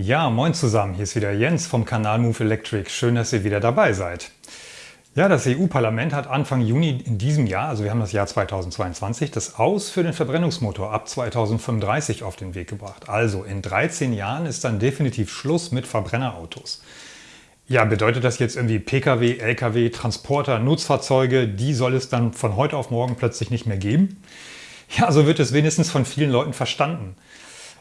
Ja, moin zusammen, hier ist wieder Jens vom Kanal Move Electric. Schön, dass ihr wieder dabei seid. Ja, das EU-Parlament hat Anfang Juni in diesem Jahr, also wir haben das Jahr 2022, das Aus für den Verbrennungsmotor ab 2035 auf den Weg gebracht. Also in 13 Jahren ist dann definitiv Schluss mit Verbrennerautos. Ja, bedeutet das jetzt irgendwie Pkw, Lkw, Transporter, Nutzfahrzeuge, die soll es dann von heute auf morgen plötzlich nicht mehr geben? Ja, so wird es wenigstens von vielen Leuten verstanden.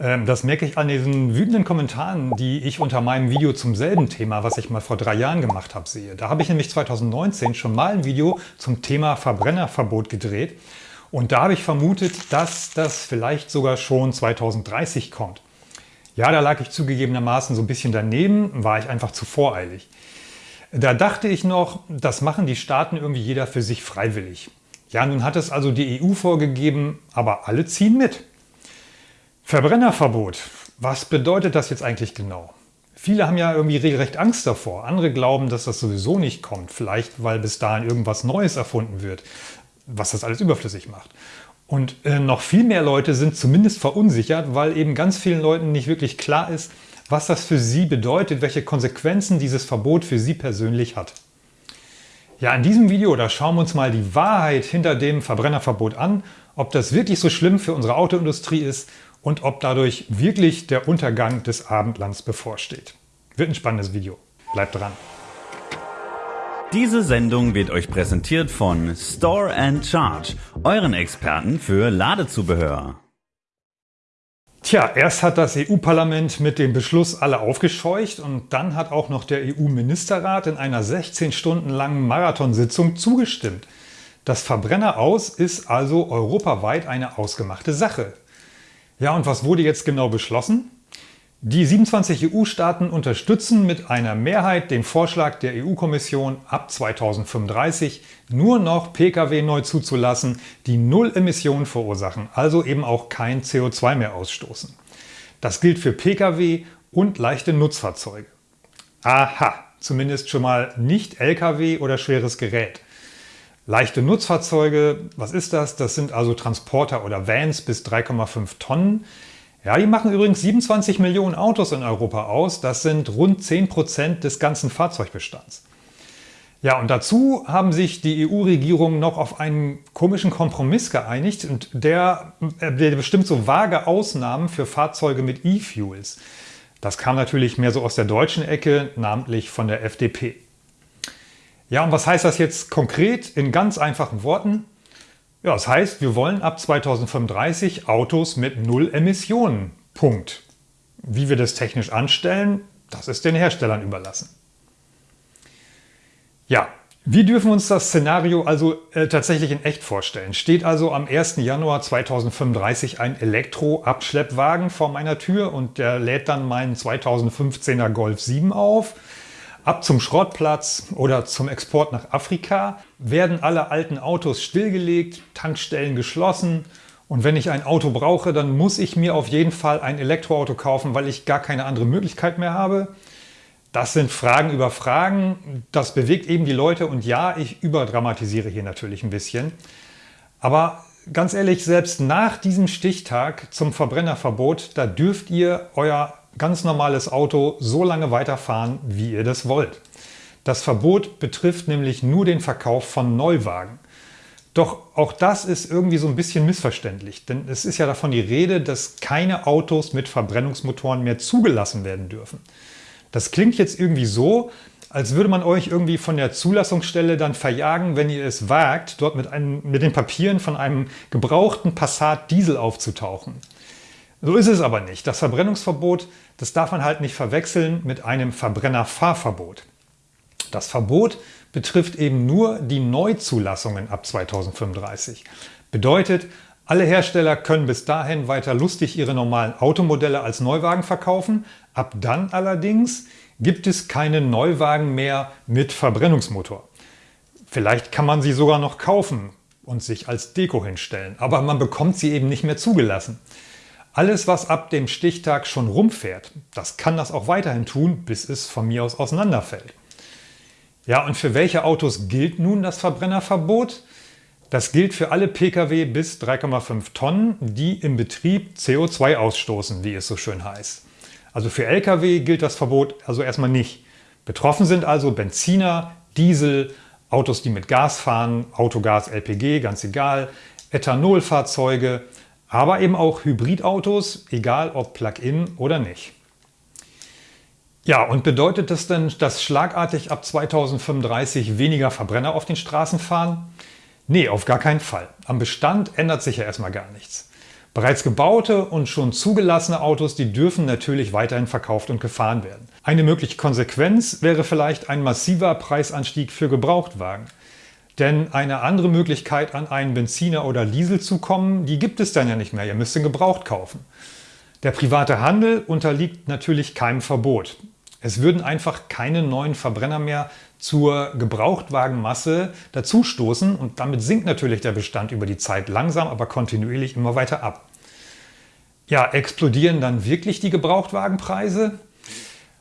Ähm, das merke ich an diesen wütenden Kommentaren, die ich unter meinem Video zum selben Thema, was ich mal vor drei Jahren gemacht habe, sehe. Da habe ich nämlich 2019 schon mal ein Video zum Thema Verbrennerverbot gedreht und da habe ich vermutet, dass das vielleicht sogar schon 2030 kommt. Ja, da lag ich zugegebenermaßen so ein bisschen daneben, war ich einfach zu voreilig. Da dachte ich noch, das machen die Staaten irgendwie jeder für sich freiwillig. Ja, nun hat es also die EU vorgegeben, aber alle ziehen mit. Verbrennerverbot. Was bedeutet das jetzt eigentlich genau? Viele haben ja irgendwie regelrecht Angst davor. Andere glauben, dass das sowieso nicht kommt. Vielleicht, weil bis dahin irgendwas Neues erfunden wird, was das alles überflüssig macht. Und äh, noch viel mehr Leute sind zumindest verunsichert, weil eben ganz vielen Leuten nicht wirklich klar ist, was das für sie bedeutet, welche Konsequenzen dieses Verbot für sie persönlich hat. Ja, in diesem Video, da schauen wir uns mal die Wahrheit hinter dem Verbrennerverbot an, ob das wirklich so schlimm für unsere Autoindustrie ist und ob dadurch wirklich der Untergang des Abendlands bevorsteht. Wird ein spannendes Video. Bleibt dran! Diese Sendung wird euch präsentiert von Store and Charge, euren Experten für Ladezubehör. Tja, erst hat das EU-Parlament mit dem Beschluss alle aufgescheucht und dann hat auch noch der EU-Ministerrat in einer 16 Stunden langen Marathonsitzung zugestimmt. Das Verbrenner aus ist also europaweit eine ausgemachte Sache. Ja, und was wurde jetzt genau beschlossen? Die 27 EU-Staaten unterstützen mit einer Mehrheit den Vorschlag der EU-Kommission ab 2035 nur noch Pkw neu zuzulassen, die null Emissionen verursachen, also eben auch kein CO2 mehr ausstoßen. Das gilt für Pkw und leichte Nutzfahrzeuge. Aha, zumindest schon mal nicht Lkw oder schweres Gerät. Leichte Nutzfahrzeuge, was ist das? Das sind also Transporter oder Vans bis 3,5 Tonnen. Ja, die machen übrigens 27 Millionen Autos in Europa aus. Das sind rund 10 Prozent des ganzen Fahrzeugbestands. Ja, und dazu haben sich die EU-Regierung noch auf einen komischen Kompromiss geeinigt und der, der bestimmt so vage Ausnahmen für Fahrzeuge mit E-Fuels. Das kam natürlich mehr so aus der deutschen Ecke, namentlich von der FDP. Ja, und was heißt das jetzt konkret in ganz einfachen Worten? Ja, das heißt, wir wollen ab 2035 Autos mit Null Emissionen. Punkt. Wie wir das technisch anstellen, das ist den Herstellern überlassen. Ja, wie dürfen wir uns das Szenario also äh, tatsächlich in echt vorstellen? Steht also am 1. Januar 2035 ein Elektro-Abschleppwagen vor meiner Tür und der lädt dann meinen 2015er Golf 7 auf? Ab zum Schrottplatz oder zum Export nach Afrika werden alle alten Autos stillgelegt, Tankstellen geschlossen und wenn ich ein Auto brauche, dann muss ich mir auf jeden Fall ein Elektroauto kaufen, weil ich gar keine andere Möglichkeit mehr habe. Das sind Fragen über Fragen, das bewegt eben die Leute und ja, ich überdramatisiere hier natürlich ein bisschen. Aber ganz ehrlich, selbst nach diesem Stichtag zum Verbrennerverbot, da dürft ihr euer ganz normales Auto so lange weiterfahren, wie ihr das wollt. Das Verbot betrifft nämlich nur den Verkauf von Neuwagen. Doch auch das ist irgendwie so ein bisschen missverständlich, denn es ist ja davon die Rede, dass keine Autos mit Verbrennungsmotoren mehr zugelassen werden dürfen. Das klingt jetzt irgendwie so, als würde man euch irgendwie von der Zulassungsstelle dann verjagen, wenn ihr es wagt, dort mit, einem, mit den Papieren von einem gebrauchten Passat Diesel aufzutauchen. So ist es aber nicht. Das Verbrennungsverbot, das darf man halt nicht verwechseln mit einem Verbrennerfahrverbot. Das Verbot betrifft eben nur die Neuzulassungen ab 2035. Bedeutet, alle Hersteller können bis dahin weiter lustig ihre normalen Automodelle als Neuwagen verkaufen. Ab dann allerdings gibt es keine Neuwagen mehr mit Verbrennungsmotor. Vielleicht kann man sie sogar noch kaufen und sich als Deko hinstellen, aber man bekommt sie eben nicht mehr zugelassen. Alles, was ab dem Stichtag schon rumfährt, das kann das auch weiterhin tun, bis es von mir aus auseinanderfällt. Ja, und für welche Autos gilt nun das Verbrennerverbot? Das gilt für alle Pkw bis 3,5 Tonnen, die im Betrieb CO2 ausstoßen, wie es so schön heißt. Also für Lkw gilt das Verbot also erstmal nicht. Betroffen sind also Benziner, Diesel, Autos, die mit Gas fahren, Autogas, LPG, ganz egal, Ethanolfahrzeuge, aber eben auch Hybridautos, egal ob Plug-in oder nicht. Ja, und bedeutet das denn, dass schlagartig ab 2035 weniger Verbrenner auf den Straßen fahren? Nee, auf gar keinen Fall. Am Bestand ändert sich ja erstmal gar nichts. Bereits gebaute und schon zugelassene Autos, die dürfen natürlich weiterhin verkauft und gefahren werden. Eine mögliche Konsequenz wäre vielleicht ein massiver Preisanstieg für Gebrauchtwagen. Denn eine andere Möglichkeit, an einen Benziner oder Diesel zu kommen, die gibt es dann ja nicht mehr. Ihr müsst ihn gebraucht kaufen. Der private Handel unterliegt natürlich keinem Verbot. Es würden einfach keine neuen Verbrenner mehr zur Gebrauchtwagenmasse dazustoßen und damit sinkt natürlich der Bestand über die Zeit langsam, aber kontinuierlich immer weiter ab. Ja, explodieren dann wirklich die Gebrauchtwagenpreise?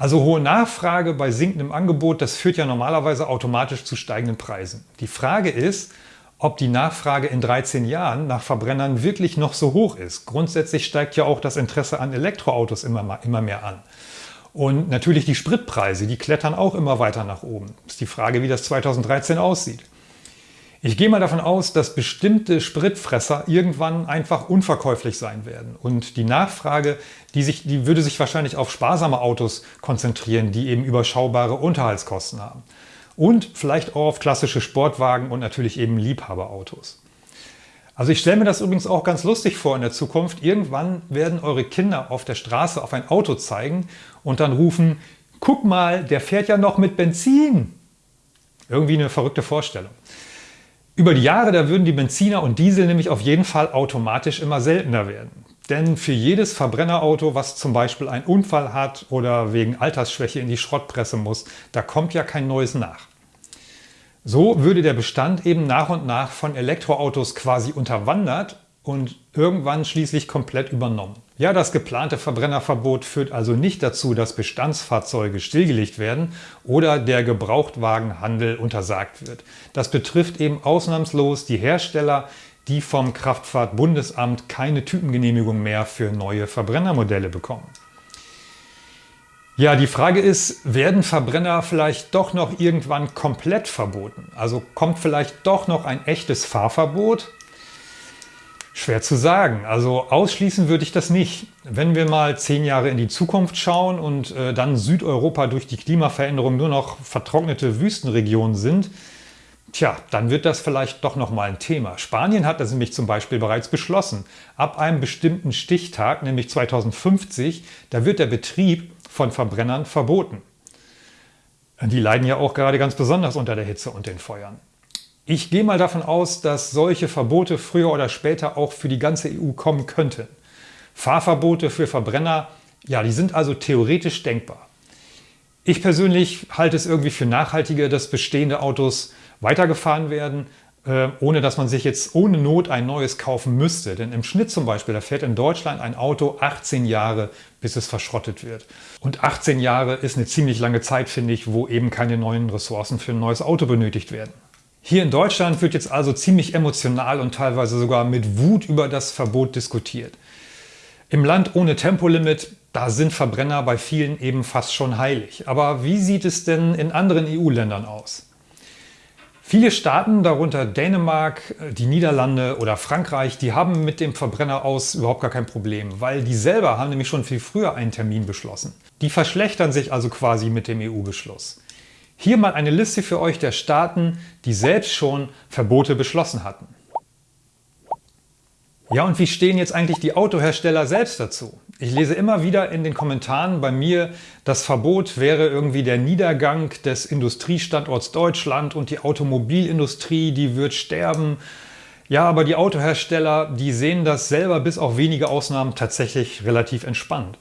Also hohe Nachfrage bei sinkendem Angebot, das führt ja normalerweise automatisch zu steigenden Preisen. Die Frage ist, ob die Nachfrage in 13 Jahren nach Verbrennern wirklich noch so hoch ist. Grundsätzlich steigt ja auch das Interesse an Elektroautos immer, immer mehr an. Und natürlich die Spritpreise, die klettern auch immer weiter nach oben. Ist die Frage, wie das 2013 aussieht. Ich gehe mal davon aus, dass bestimmte Spritfresser irgendwann einfach unverkäuflich sein werden. Und die Nachfrage, die, sich, die würde sich wahrscheinlich auf sparsame Autos konzentrieren, die eben überschaubare Unterhaltskosten haben. Und vielleicht auch auf klassische Sportwagen und natürlich eben Liebhaberautos. Also ich stelle mir das übrigens auch ganz lustig vor in der Zukunft. Irgendwann werden eure Kinder auf der Straße auf ein Auto zeigen und dann rufen, guck mal, der fährt ja noch mit Benzin. Irgendwie eine verrückte Vorstellung. Über die Jahre, da würden die Benziner und Diesel nämlich auf jeden Fall automatisch immer seltener werden. Denn für jedes Verbrennerauto, was zum Beispiel einen Unfall hat oder wegen Altersschwäche in die Schrottpresse muss, da kommt ja kein neues nach. So würde der Bestand eben nach und nach von Elektroautos quasi unterwandert und irgendwann schließlich komplett übernommen. Ja, das geplante Verbrennerverbot führt also nicht dazu, dass Bestandsfahrzeuge stillgelegt werden oder der Gebrauchtwagenhandel untersagt wird. Das betrifft eben ausnahmslos die Hersteller, die vom Kraftfahrtbundesamt keine Typengenehmigung mehr für neue Verbrennermodelle bekommen. Ja, die Frage ist, werden Verbrenner vielleicht doch noch irgendwann komplett verboten? Also kommt vielleicht doch noch ein echtes Fahrverbot? Schwer zu sagen. Also ausschließen würde ich das nicht. Wenn wir mal zehn Jahre in die Zukunft schauen und äh, dann Südeuropa durch die Klimaveränderung nur noch vertrocknete Wüstenregionen sind, tja, dann wird das vielleicht doch noch mal ein Thema. Spanien hat das nämlich zum Beispiel bereits beschlossen. Ab einem bestimmten Stichtag, nämlich 2050, da wird der Betrieb von Verbrennern verboten. Die leiden ja auch gerade ganz besonders unter der Hitze und den Feuern. Ich gehe mal davon aus, dass solche Verbote früher oder später auch für die ganze EU kommen könnten. Fahrverbote für Verbrenner, ja, die sind also theoretisch denkbar. Ich persönlich halte es irgendwie für nachhaltiger, dass bestehende Autos weitergefahren werden, äh, ohne dass man sich jetzt ohne Not ein neues kaufen müsste. Denn im Schnitt zum Beispiel, da fährt in Deutschland ein Auto 18 Jahre, bis es verschrottet wird. Und 18 Jahre ist eine ziemlich lange Zeit, finde ich, wo eben keine neuen Ressourcen für ein neues Auto benötigt werden. Hier in Deutschland wird jetzt also ziemlich emotional und teilweise sogar mit Wut über das Verbot diskutiert. Im Land ohne Tempolimit, da sind Verbrenner bei vielen eben fast schon heilig. Aber wie sieht es denn in anderen EU-Ländern aus? Viele Staaten, darunter Dänemark, die Niederlande oder Frankreich, die haben mit dem Verbrenner aus überhaupt gar kein Problem, weil die selber haben nämlich schon viel früher einen Termin beschlossen. Die verschlechtern sich also quasi mit dem EU-Beschluss. Hier mal eine Liste für euch der Staaten, die selbst schon Verbote beschlossen hatten. Ja, und wie stehen jetzt eigentlich die Autohersteller selbst dazu? Ich lese immer wieder in den Kommentaren bei mir, das Verbot wäre irgendwie der Niedergang des Industriestandorts Deutschland und die Automobilindustrie, die wird sterben. Ja, aber die Autohersteller, die sehen das selber bis auf wenige Ausnahmen tatsächlich relativ entspannt.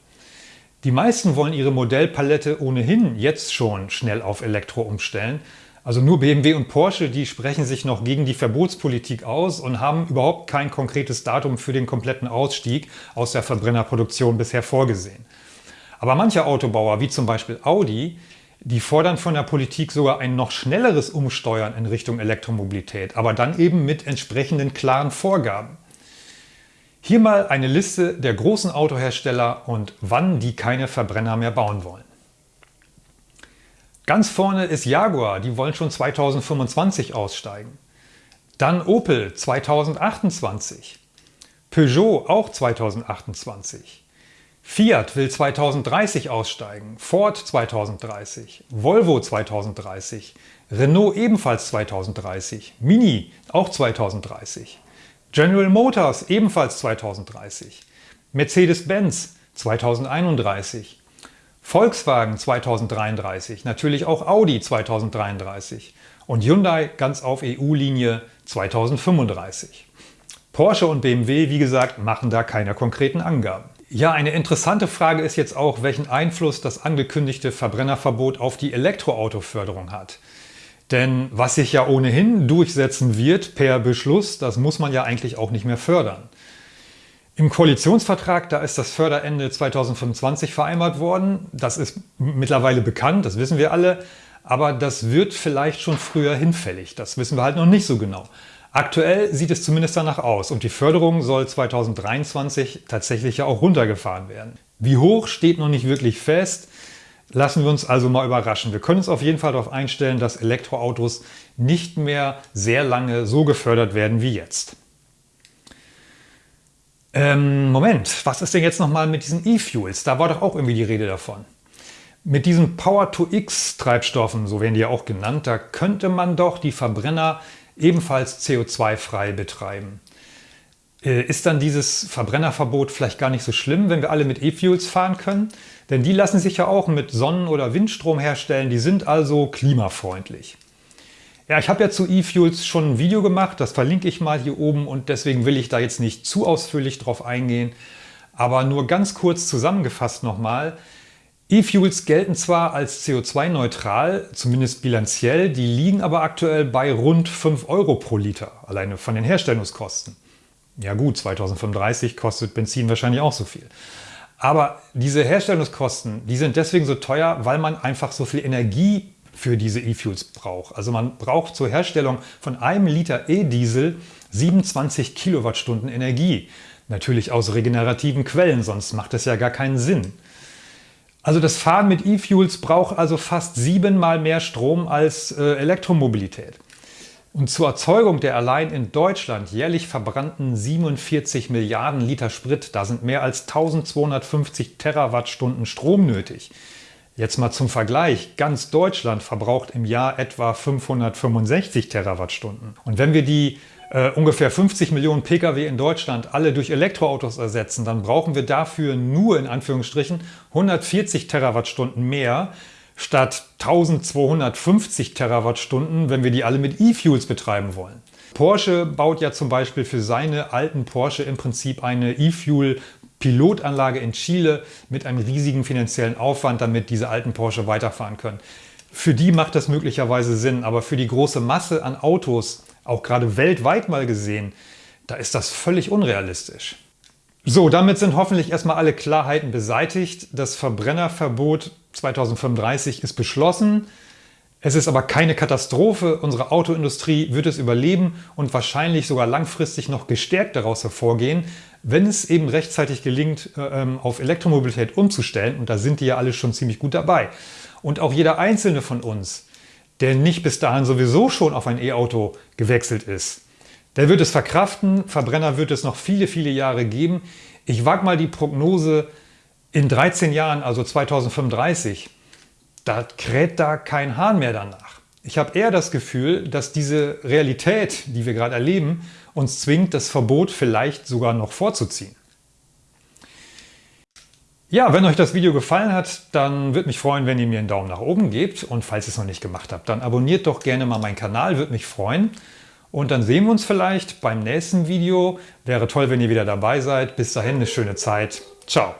Die meisten wollen ihre Modellpalette ohnehin jetzt schon schnell auf Elektro umstellen. Also nur BMW und Porsche, die sprechen sich noch gegen die Verbotspolitik aus und haben überhaupt kein konkretes Datum für den kompletten Ausstieg aus der Verbrennerproduktion bisher vorgesehen. Aber manche Autobauer, wie zum Beispiel Audi, die fordern von der Politik sogar ein noch schnelleres Umsteuern in Richtung Elektromobilität, aber dann eben mit entsprechenden klaren Vorgaben. Hier mal eine Liste der großen Autohersteller und wann die keine Verbrenner mehr bauen wollen. Ganz vorne ist Jaguar, die wollen schon 2025 aussteigen. Dann Opel 2028. Peugeot auch 2028. Fiat will 2030 aussteigen, Ford 2030, Volvo 2030, Renault ebenfalls 2030, Mini auch 2030, General Motors ebenfalls 2030, Mercedes-Benz 2031, Volkswagen 2033, natürlich auch Audi 2033 und Hyundai ganz auf EU-Linie 2035. Porsche und BMW, wie gesagt, machen da keine konkreten Angaben. Ja, eine interessante Frage ist jetzt auch, welchen Einfluss das angekündigte Verbrennerverbot auf die Elektroautoförderung hat. Denn was sich ja ohnehin durchsetzen wird per Beschluss, das muss man ja eigentlich auch nicht mehr fördern. Im Koalitionsvertrag, da ist das Förderende 2025 vereinbart worden. Das ist mittlerweile bekannt, das wissen wir alle. Aber das wird vielleicht schon früher hinfällig. Das wissen wir halt noch nicht so genau. Aktuell sieht es zumindest danach aus und die Förderung soll 2023 tatsächlich ja auch runtergefahren werden. Wie hoch steht noch nicht wirklich fest. Lassen wir uns also mal überraschen. Wir können uns auf jeden Fall darauf einstellen, dass Elektroautos nicht mehr sehr lange so gefördert werden wie jetzt. Ähm, Moment, was ist denn jetzt nochmal mit diesen E-Fuels? Da war doch auch irgendwie die Rede davon. Mit diesen Power-to-X-Treibstoffen, so werden die ja auch genannt, da könnte man doch die Verbrenner ebenfalls CO2-frei betreiben. Äh, ist dann dieses Verbrennerverbot vielleicht gar nicht so schlimm, wenn wir alle mit E-Fuels fahren können? Denn die lassen sich ja auch mit Sonnen- oder Windstrom herstellen, die sind also klimafreundlich. Ja, ich habe ja zu E-Fuels schon ein Video gemacht, das verlinke ich mal hier oben und deswegen will ich da jetzt nicht zu ausführlich drauf eingehen. Aber nur ganz kurz zusammengefasst nochmal, E-Fuels gelten zwar als CO2-neutral, zumindest bilanziell, die liegen aber aktuell bei rund 5 Euro pro Liter, alleine von den Herstellungskosten. Ja gut, 2035 kostet Benzin wahrscheinlich auch so viel. Aber diese Herstellungskosten, die sind deswegen so teuer, weil man einfach so viel Energie für diese E-Fuels braucht. Also man braucht zur Herstellung von einem Liter E-Diesel 27 Kilowattstunden Energie. Natürlich aus regenerativen Quellen, sonst macht das ja gar keinen Sinn. Also das Fahren mit E-Fuels braucht also fast siebenmal mehr Strom als äh, Elektromobilität. Und zur Erzeugung der allein in Deutschland jährlich verbrannten 47 Milliarden Liter Sprit, da sind mehr als 1250 Terawattstunden Strom nötig. Jetzt mal zum Vergleich, ganz Deutschland verbraucht im Jahr etwa 565 Terawattstunden. Und wenn wir die äh, ungefähr 50 Millionen Pkw in Deutschland alle durch Elektroautos ersetzen, dann brauchen wir dafür nur in Anführungsstrichen 140 Terawattstunden mehr statt 1250 Terawattstunden, wenn wir die alle mit E-Fuels betreiben wollen. Porsche baut ja zum Beispiel für seine alten Porsche im Prinzip eine E-Fuel Pilotanlage in Chile mit einem riesigen finanziellen Aufwand, damit diese alten Porsche weiterfahren können. Für die macht das möglicherweise Sinn, aber für die große Masse an Autos auch gerade weltweit mal gesehen, da ist das völlig unrealistisch. So, damit sind hoffentlich erstmal alle Klarheiten beseitigt. Das Verbrennerverbot 2035 ist beschlossen. Es ist aber keine Katastrophe. Unsere Autoindustrie wird es überleben und wahrscheinlich sogar langfristig noch gestärkt daraus hervorgehen, wenn es eben rechtzeitig gelingt, äh, ähm, auf Elektromobilität umzustellen. Und da sind die ja alle schon ziemlich gut dabei. Und auch jeder einzelne von uns der nicht bis dahin sowieso schon auf ein E-Auto gewechselt ist. Der wird es verkraften, Verbrenner wird es noch viele, viele Jahre geben. Ich wage mal die Prognose, in 13 Jahren, also 2035, da kräht da kein Hahn mehr danach. Ich habe eher das Gefühl, dass diese Realität, die wir gerade erleben, uns zwingt, das Verbot vielleicht sogar noch vorzuziehen. Ja, wenn euch das Video gefallen hat, dann würde mich freuen, wenn ihr mir einen Daumen nach oben gebt. Und falls ihr es noch nicht gemacht habt, dann abonniert doch gerne mal meinen Kanal, würde mich freuen. Und dann sehen wir uns vielleicht beim nächsten Video. Wäre toll, wenn ihr wieder dabei seid. Bis dahin eine schöne Zeit. Ciao.